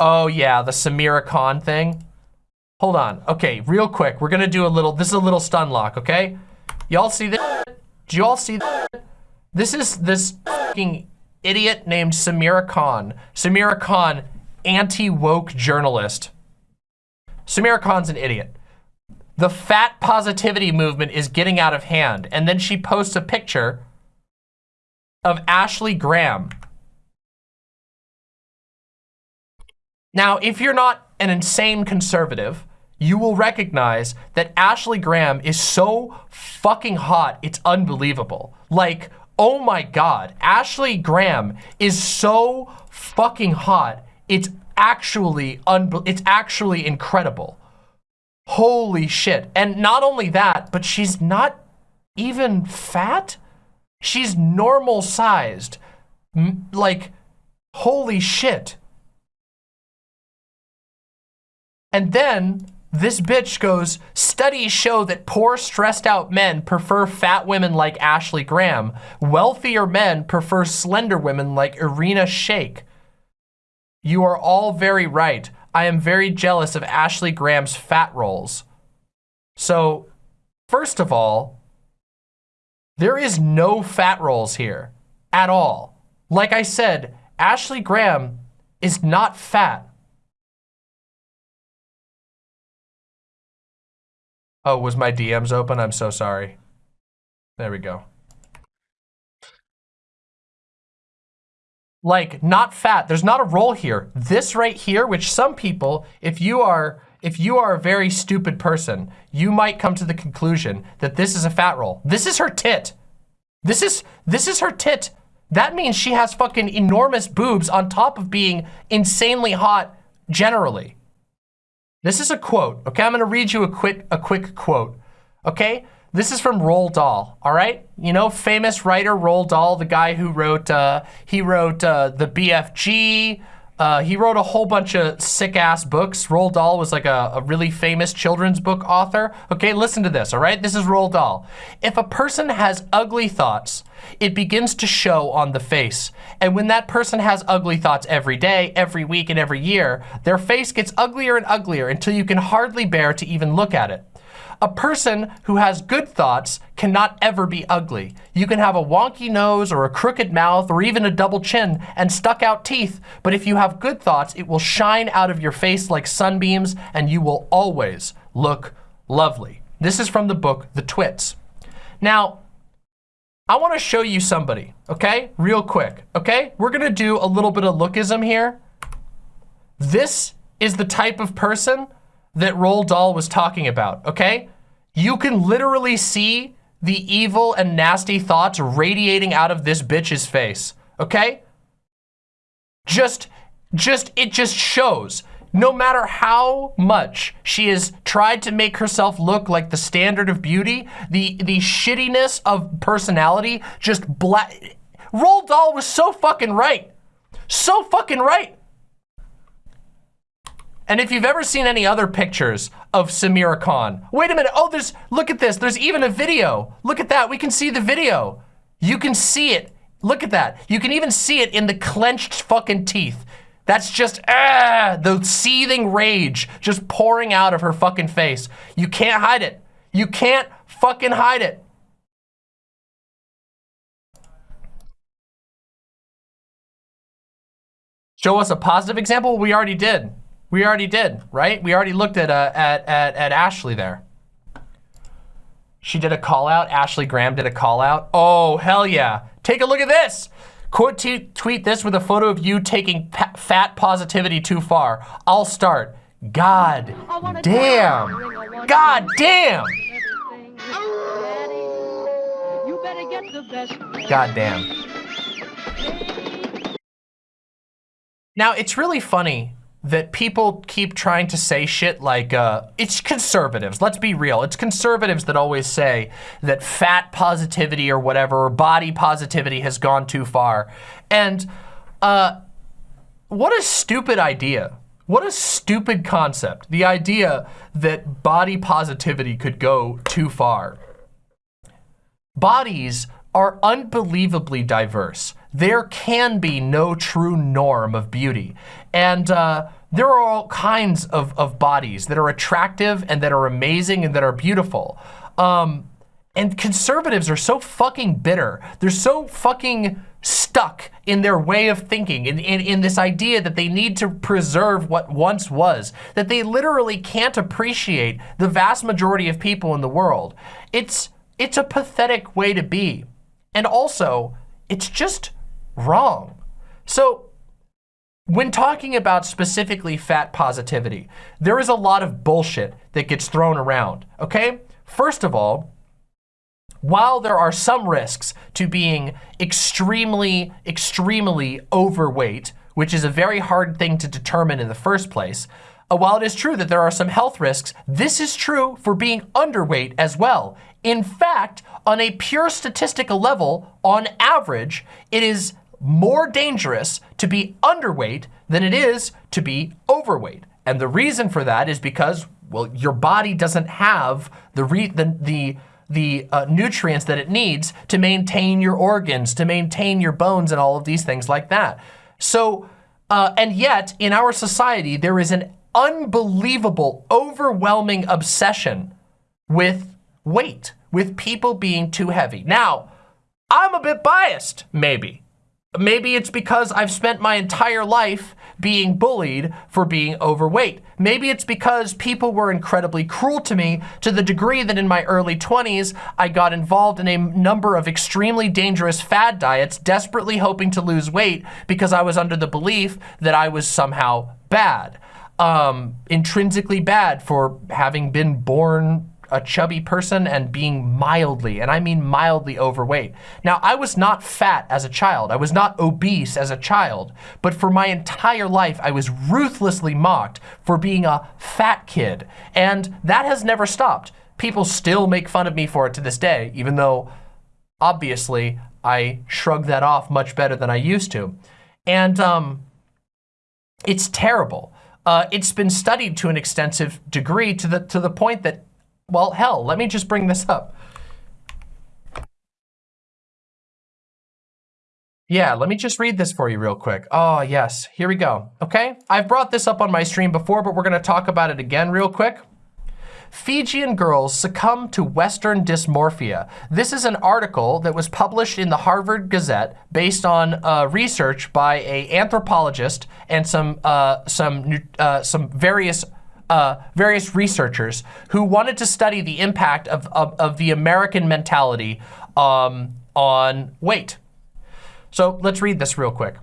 Oh yeah, the Samira Khan thing. Hold on. Okay, real quick. We're gonna do a little, this is a little stun lock, okay? Y'all see this? Do you all see this? This is this fucking idiot named Samira Khan. Samira Khan, anti-woke journalist. Samira Khan's an idiot. The fat positivity movement is getting out of hand. And then she posts a picture of Ashley Graham. Now, if you're not an insane conservative, you will recognize that Ashley Graham is so fucking hot, it's unbelievable. Like, oh my God, Ashley Graham is so fucking hot, it's actually, it's actually incredible. Holy shit. And not only that, but she's not even fat. She's normal sized. Like, holy shit. And then this bitch goes, studies show that poor stressed out men prefer fat women like Ashley Graham. Wealthier men prefer slender women like Irina Shayk. You are all very right. I am very jealous of Ashley Graham's fat rolls. So, first of all, there is no fat rolls here at all. Like I said, Ashley Graham is not fat. Oh, was my DMs open? I'm so sorry. There we go. Like, not fat. There's not a roll here. This right here, which some people, if you are if you are a very stupid person, you might come to the conclusion that this is a fat roll. This is her tit. This is this is her tit. That means she has fucking enormous boobs on top of being insanely hot generally. This is a quote, okay? I'm gonna read you a quick, a quick quote, okay? This is from Roald Dahl, all right? You know, famous writer Roald Dahl, the guy who wrote, uh, he wrote uh, the BFG, uh, he wrote a whole bunch of sick-ass books. Roald Dahl was like a, a, really famous children's book author. Okay, listen to this, all right? This is Roald Dahl. If a person has ugly thoughts, it begins to show on the face. And when that person has ugly thoughts every day, every week, and every year, their face gets uglier and uglier until you can hardly bear to even look at it. A person who has good thoughts cannot ever be ugly. You can have a wonky nose or a crooked mouth or even a double chin and stuck out teeth, but if you have good thoughts, it will shine out of your face like sunbeams and you will always look lovely. This is from the book, The Twits. Now, I want to show you somebody, okay? Real quick, okay? We're going to do a little bit of lookism here. This is the type of person that Roald Dahl was talking about, okay? You can literally see the evil and nasty thoughts radiating out of this bitch's face, okay? Just, just, it just shows. No matter how much she has tried to make herself look like the standard of beauty, the, the shittiness of personality just black. Roald Dahl was so fucking right. So fucking right. And if you've ever seen any other pictures of Samira Khan, wait a minute, oh, there's, look at this, there's even a video. Look at that, we can see the video. You can see it, look at that. You can even see it in the clenched fucking teeth. That's just, ah, the seething rage just pouring out of her fucking face. You can't hide it. You can't fucking hide it. Show us a positive example? We already did. We already did, right? We already looked at, uh, at, at, at Ashley there. She did a call out. Ashley Graham did a call out. Oh, hell yeah. Take a look at this. Quote tweet this with a photo of you taking fat positivity too far. I'll start. God damn. God damn. God damn. Now, it's really funny that people keep trying to say shit like, uh, it's conservatives, let's be real. It's conservatives that always say that fat positivity or whatever, or body positivity has gone too far. And uh, what a stupid idea. What a stupid concept. The idea that body positivity could go too far. Bodies are unbelievably diverse. There can be no true norm of beauty. And uh, there are all kinds of, of bodies that are attractive and that are amazing and that are beautiful. Um, and conservatives are so fucking bitter. They're so fucking stuck in their way of thinking, in, in, in, this idea that they need to preserve what once was, that they literally can't appreciate the vast majority of people in the world. It's, it's a pathetic way to be. And also, it's just wrong. So when talking about specifically fat positivity, there is a lot of bullshit that gets thrown around, okay? First of all, while there are some risks to being extremely, extremely overweight, which is a very hard thing to determine in the first place, while it is true that there are some health risks, this is true for being underweight as well. In fact, on a pure statistical level, on average, it is more dangerous to be underweight than it is to be overweight. And the reason for that is because, well, your body doesn't have the, the, the the uh, nutrients that it needs to maintain your organs, to maintain your bones and all of these things like that. So, uh, and yet in our society, there is an unbelievable, overwhelming obsession with weight, with people being too heavy. Now, I'm a bit biased, maybe. Maybe it's because I've spent my entire life being bullied for being overweight. Maybe it's because people were incredibly cruel to me to the degree that in my early 20s, I got involved in a number of extremely dangerous fad diets, desperately hoping to lose weight because I was under the belief that I was somehow bad. Um, intrinsically bad for having been born a chubby person and being mildly, and I mean mildly overweight. Now, I was not fat as a child. I was not obese as a child, but for my entire life, I was ruthlessly mocked for being a fat kid. And that has never stopped. People still make fun of me for it to this day, even though obviously I shrug that off much better than I used to. And um, it's terrible. Uh, it's been studied to an extensive degree to the, to the point that well, hell, let me just bring this up. Yeah, let me just read this for you real quick. Oh, yes, here we go. Okay, I've brought this up on my stream before, but we're gonna talk about it again real quick. Fijian girls succumb to Western dysmorphia. This is an article that was published in the Harvard Gazette based on uh, research by a anthropologist and some uh, some uh, some various uh, various researchers who wanted to study the impact of, of, of the American mentality um, on weight. So let's read this real quick.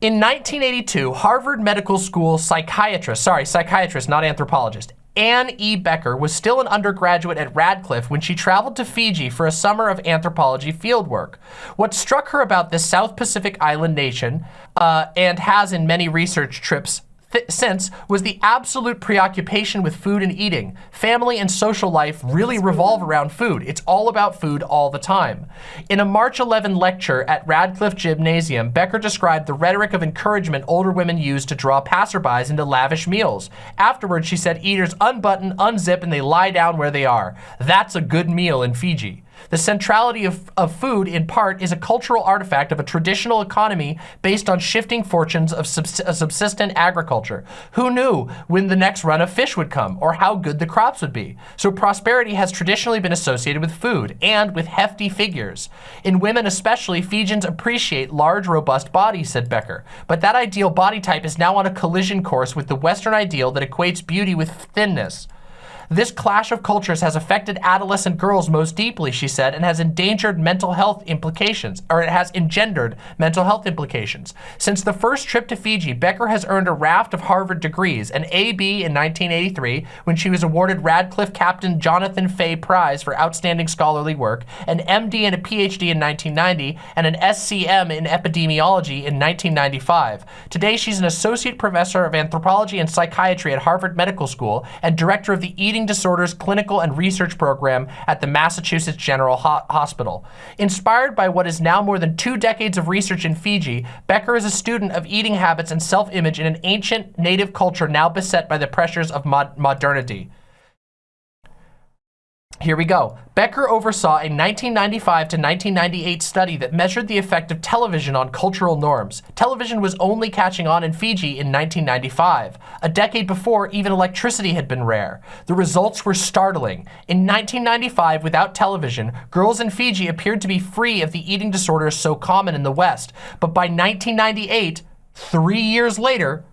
In 1982, Harvard Medical School psychiatrist, sorry, psychiatrist, not anthropologist, Anne E. Becker was still an undergraduate at Radcliffe when she traveled to Fiji for a summer of anthropology fieldwork. What struck her about this South Pacific island nation, uh, and has in many research trips since was the absolute preoccupation with food and eating. Family and social life really revolve around food. It's all about food all the time. In a March 11 lecture at Radcliffe Gymnasium, Becker described the rhetoric of encouragement older women use to draw passerbys into lavish meals. Afterwards, she said eaters unbutton, unzip, and they lie down where they are. That's a good meal in Fiji. The centrality of, of food, in part, is a cultural artifact of a traditional economy based on shifting fortunes of subsistent agriculture. Who knew when the next run of fish would come or how good the crops would be? So prosperity has traditionally been associated with food and with hefty figures. In women especially, Fijians appreciate large, robust bodies, said Becker. But that ideal body type is now on a collision course with the Western ideal that equates beauty with thinness. This clash of cultures has affected adolescent girls most deeply, she said, and has endangered mental health implications, or it has engendered mental health implications. Since the first trip to Fiji, Becker has earned a raft of Harvard degrees, an AB in 1983 when she was awarded Radcliffe Captain Jonathan Fay Prize for outstanding scholarly work, an MD and a PhD in 1990, and an SCM in epidemiology in 1995. Today, she's an associate professor of anthropology and psychiatry at Harvard Medical School and director of the Eating Eating Disorders Clinical and Research Program at the Massachusetts General Ho Hospital. Inspired by what is now more than two decades of research in Fiji, Becker is a student of eating habits and self-image in an ancient native culture now beset by the pressures of mod modernity. Here we go. Becker oversaw a 1995 to 1998 study that measured the effect of television on cultural norms. Television was only catching on in Fiji in 1995. A decade before, even electricity had been rare. The results were startling. In 1995, without television, girls in Fiji appeared to be free of the eating disorders so common in the West. But by 1998, three years later,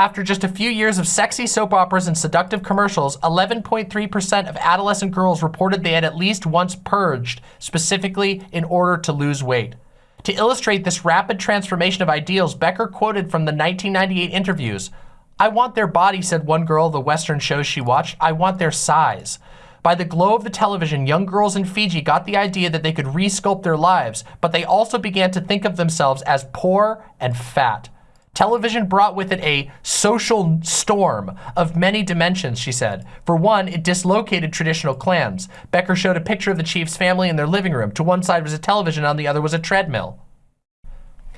after just a few years of sexy soap operas and seductive commercials, 11.3% of adolescent girls reported they had at least once purged, specifically in order to lose weight. To illustrate this rapid transformation of ideals, Becker quoted from the 1998 interviews, I want their body, said one girl of the Western shows she watched. I want their size. By the glow of the television, young girls in Fiji got the idea that they could resculpt their lives, but they also began to think of themselves as poor and fat. Television brought with it a social storm of many dimensions, she said. For one, it dislocated traditional clans. Becker showed a picture of the chief's family in their living room. To one side was a television, on the other was a treadmill.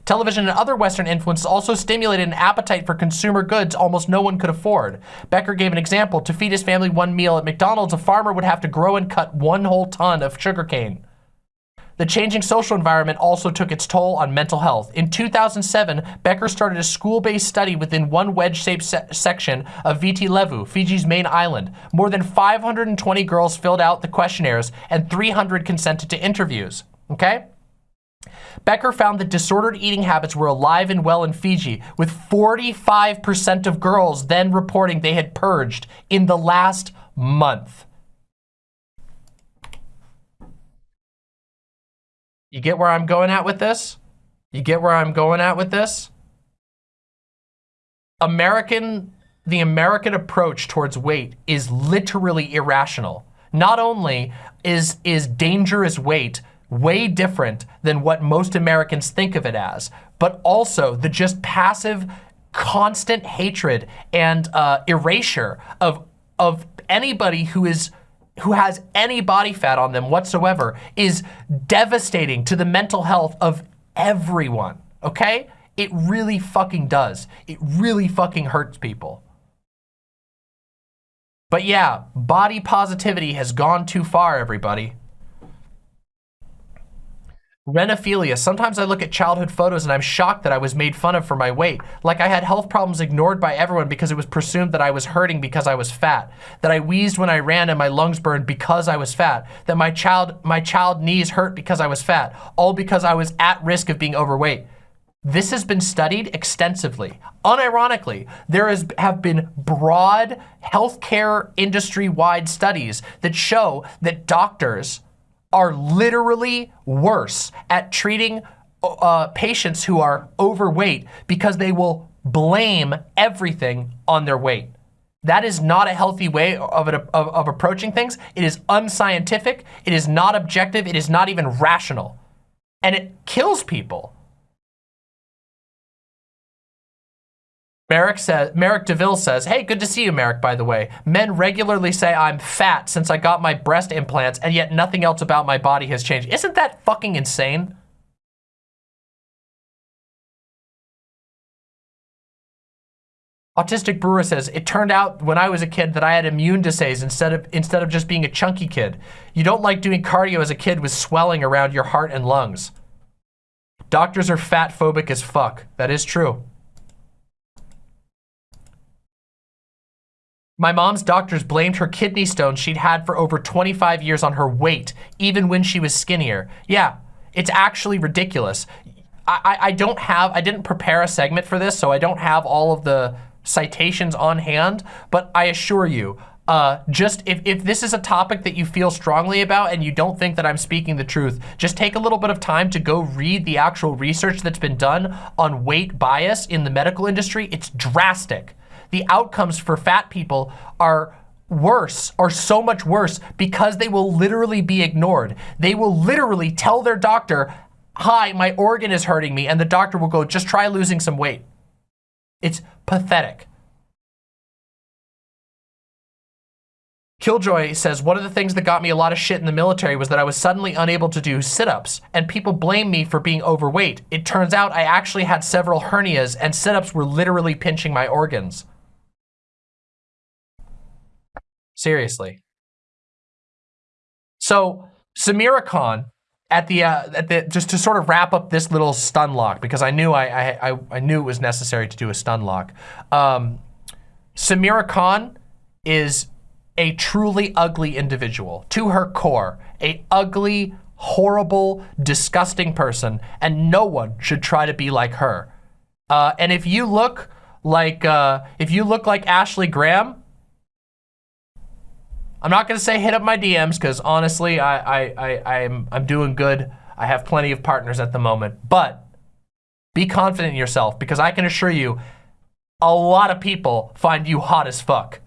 Television and other Western influences also stimulated an appetite for consumer goods almost no one could afford. Becker gave an example. To feed his family one meal at McDonald's, a farmer would have to grow and cut one whole ton of sugarcane. The changing social environment also took its toll on mental health. In 2007, Becker started a school-based study within one wedge-shaped se section of Viti Levu, Fiji's main island. More than 520 girls filled out the questionnaires and 300 consented to interviews, okay? Becker found that disordered eating habits were alive and well in Fiji, with 45% of girls then reporting they had purged in the last month. You get where I'm going at with this? You get where I'm going at with this? American, the American approach towards weight is literally irrational. Not only is, is dangerous weight way different than what most Americans think of it as, but also the just passive, constant hatred and uh, erasure of, of anybody who is who has any body fat on them whatsoever is devastating to the mental health of everyone, okay? It really fucking does. It really fucking hurts people. But yeah, body positivity has gone too far, everybody. Renophilia. Sometimes I look at childhood photos and I'm shocked that I was made fun of for my weight. Like I had health problems ignored by everyone because it was presumed that I was hurting because I was fat. That I wheezed when I ran and my lungs burned because I was fat. That my child, my child knees hurt because I was fat. All because I was at risk of being overweight. This has been studied extensively. Unironically, there has, have been broad healthcare industry-wide studies that show that doctors are literally worse at treating uh, patients who are overweight because they will blame everything on their weight. That is not a healthy way of, it, of, of approaching things. It is unscientific. It is not objective. It is not even rational. And it kills people. Merrick says, Merrick DeVille says, hey, good to see you, Merrick, by the way. Men regularly say I'm fat since I got my breast implants and yet nothing else about my body has changed. Isn't that fucking insane? Autistic Brewer says, it turned out when I was a kid that I had immune disease instead of, instead of just being a chunky kid. You don't like doing cardio as a kid with swelling around your heart and lungs. Doctors are fat phobic as fuck. That is true. My mom's doctors blamed her kidney stones she'd had for over 25 years on her weight, even when she was skinnier. Yeah, it's actually ridiculous. I, I don't have, I didn't prepare a segment for this, so I don't have all of the citations on hand, but I assure you, uh, just if, if this is a topic that you feel strongly about and you don't think that I'm speaking the truth, just take a little bit of time to go read the actual research that's been done on weight bias in the medical industry. It's drastic the outcomes for fat people are worse or so much worse because they will literally be ignored. They will literally tell their doctor, hi, my organ is hurting me. And the doctor will go, just try losing some weight. It's pathetic. Killjoy says, one of the things that got me a lot of shit in the military was that I was suddenly unable to do sit-ups and people blame me for being overweight. It turns out I actually had several hernias and sit-ups were literally pinching my organs. Seriously. So Samira Khan, at the uh, at the just to sort of wrap up this little stun lock because I knew I I I, I knew it was necessary to do a stun lock. Um, Samira Khan is a truly ugly individual to her core, a ugly, horrible, disgusting person, and no one should try to be like her. Uh, and if you look like uh, if you look like Ashley Graham, I'm not gonna say hit up my DMs because honestly, I, I, I, I'm, I'm doing good. I have plenty of partners at the moment, but be confident in yourself because I can assure you, a lot of people find you hot as fuck.